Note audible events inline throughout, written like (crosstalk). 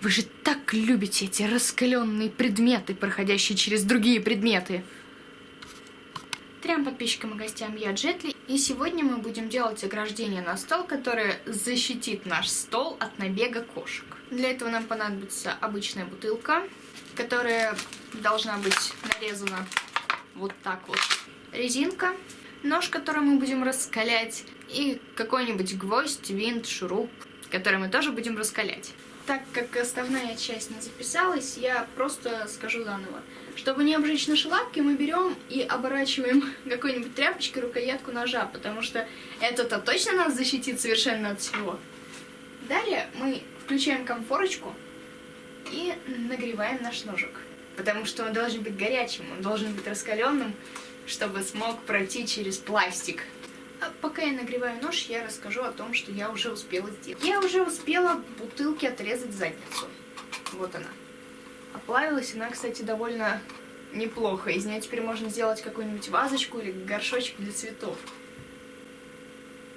Вы же так любите эти раскаленные предметы, проходящие через другие предметы. Трем подписчикам и гостям я Джетли, и сегодня мы будем делать ограждение на стол, которое защитит наш стол от набега кошек. Для этого нам понадобится обычная бутылка, которая должна быть нарезана вот так вот. Резинка, нож, который мы будем раскалять, и какой-нибудь гвоздь, винт, шуруп, который мы тоже будем раскалять. Так как основная часть не записалась, я просто скажу заново. Чтобы не обжечь наши лапки, мы берем и оборачиваем (laughs) какой-нибудь тряпочкой рукоятку ножа, потому что это-то точно нас защитит совершенно от всего. Далее мы включаем комфорочку и нагреваем наш ножик. Потому что он должен быть горячим, он должен быть раскаленным, чтобы смог пройти через пластик. А пока я нагреваю нож, я расскажу о том, что я уже успела сделать. Я уже успела бутылки отрезать задницу. Вот она. Оплавилась она, кстати, довольно неплохо. Из нее теперь можно сделать какую-нибудь вазочку или горшочек для цветов.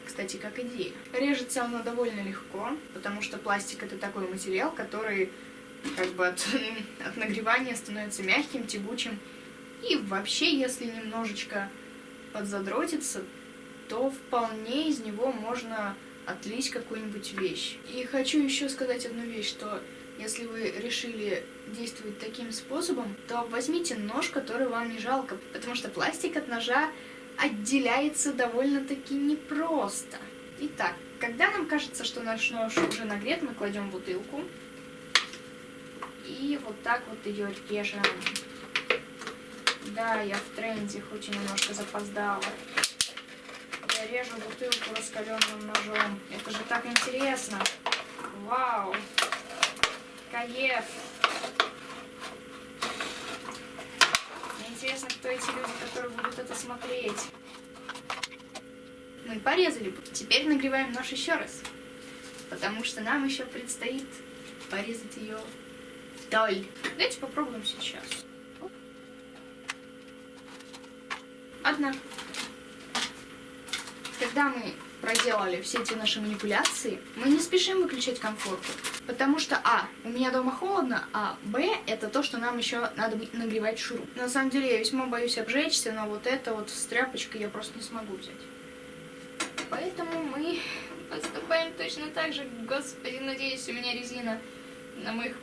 Кстати, как идея. Режется она довольно легко, потому что пластик это такой материал, который как бы от, (laughs) от нагревания становится мягким, тягучим. И вообще, если немножечко подзадротиться, то вполне из него можно отлить какую-нибудь вещь. И хочу еще сказать одну вещь, что если вы решили действовать таким способом, то возьмите нож, который вам не жалко, потому что пластик от ножа отделяется довольно-таки непросто. Итак, когда нам кажется, что наш нож уже нагрет, мы кладем бутылку и вот так вот ее режем. Да, я в тренде, хоть и немножко запоздала режу бутылку раскаленным ножом. Это же так интересно. Вау. Каев. Интересно, кто эти люди, которые будут это смотреть. Мы порезали. Теперь нагреваем нож еще раз. Потому что нам еще предстоит порезать ее вдоль. Давайте попробуем сейчас. Одна когда мы проделали все эти наши манипуляции, мы не спешим выключать комфорку. Потому что, а, у меня дома холодно, а, б, это то, что нам еще надо нагревать шуруп. На самом деле, я весьма боюсь обжечься, но вот это вот с тряпочкой я просто не смогу взять. Поэтому мы поступаем точно так же. Господи, надеюсь, у меня резина на моих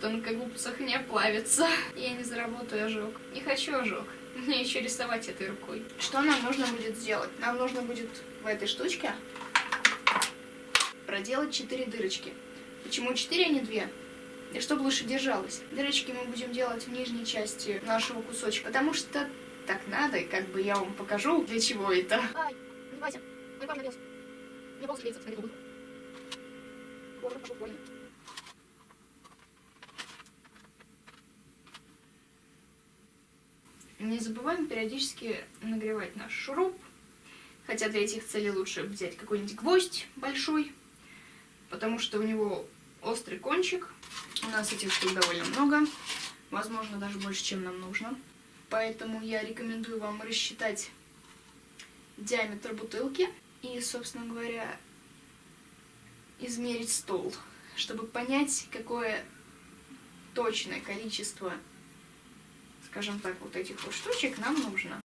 тонкогубцах не оплавится. Я не заработаю ожог. Не хочу ожог. (laughs) Мне еще рисовать этой рукой. Что нам нужно будет сделать? Нам нужно будет в этой штучке проделать 4 дырочки. Почему 4, а не 2? И чтобы лучше держалось. Дырочки мы будем делать в нижней части нашего кусочка, потому что так надо, и как бы я вам покажу, для чего это. Ай, не мой пар нагрелся. Мне волосы клеится, смотри, губы. Боже, пошел больно. Не забываем периодически нагревать наш шуруп. Хотя для этих целей лучше взять какой-нибудь гвоздь большой, потому что у него острый кончик. У нас этих штук довольно много, возможно, даже больше, чем нам нужно. Поэтому я рекомендую вам рассчитать диаметр бутылки и, собственно говоря, измерить стол, чтобы понять, какое точное количество скажем так, вот этих вот штучек нам нужно.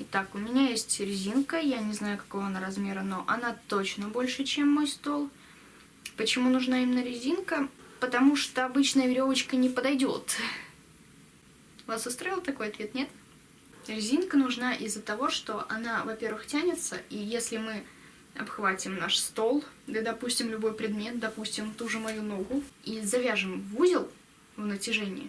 Итак, у меня есть резинка, я не знаю, какого она размера, но она точно больше, чем мой стол. Почему нужна именно резинка? Потому что обычная веревочка не подойдет. Вас устроил такой ответ, нет? Резинка нужна из-за того, что она, во-первых, тянется, и если мы обхватим наш стол, да, допустим, любой предмет, допустим, ту же мою ногу, и завяжем в узел в натяжении,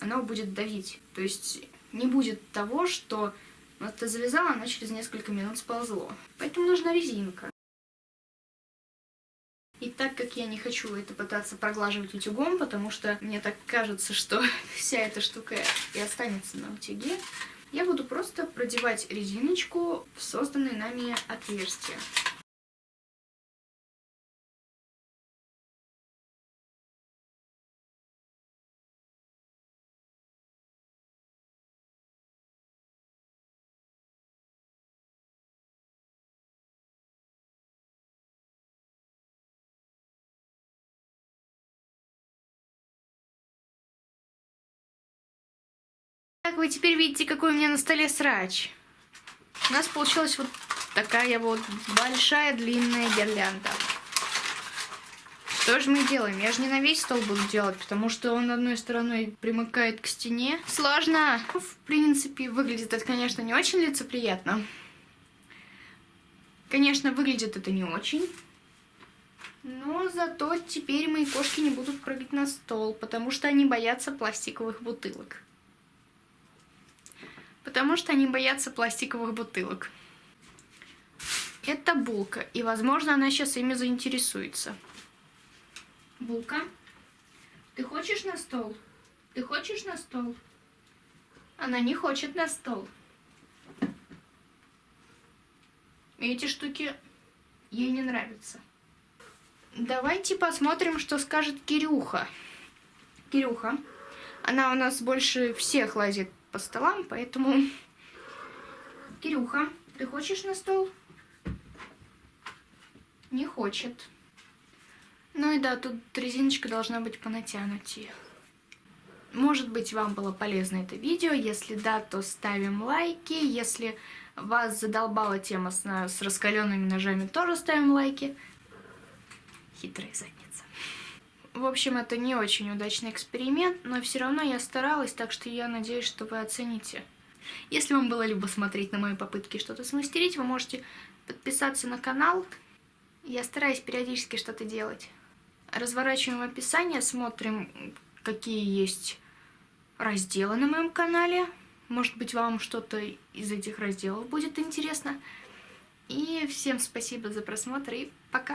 она будет давить. То есть не будет того, что вот ты завязала, она через несколько минут сползло. Поэтому нужна резинка. И так как я не хочу это пытаться проглаживать утюгом, потому что мне так кажется, что (laughs) вся эта штука и останется на утюге, я буду просто продевать резиночку в созданное нами отверстие. Как вы теперь видите, какой у меня на столе срач. У нас получилась вот такая вот большая длинная гирлянда. Что же мы делаем? Я же не на весь стол буду делать, потому что он одной стороной примыкает к стене. Сложно. В принципе, выглядит это, конечно, не очень лицеприятно. Конечно, выглядит это не очень. Но зато теперь мои кошки не будут прыгать на стол, потому что они боятся пластиковых бутылок потому что они боятся пластиковых бутылок. Это булка, и, возможно, она сейчас ими заинтересуется. Булка, ты хочешь на стол? Ты хочешь на стол? Она не хочет на стол. Эти штуки ей не нравятся. Давайте посмотрим, что скажет Кирюха. Кирюха. Она у нас больше всех лазит по столам, поэтому... Кирюха, ты хочешь на стол? Не хочет. Ну и да, тут резиночка должна быть понатянутее. Может быть, вам было полезно это видео. Если да, то ставим лайки. Если вас задолбала тема с, с раскаленными ножами, тоже ставим лайки. Хитрая задница. В общем, это не очень удачный эксперимент, но все равно я старалась, так что я надеюсь, что вы оцените. Если вам было любо смотреть на мои попытки что-то смастерить, вы можете подписаться на канал. Я стараюсь периодически что-то делать. Разворачиваем описание, смотрим, какие есть разделы на моем канале. Может быть, вам что-то из этих разделов будет интересно. И всем спасибо за просмотр и!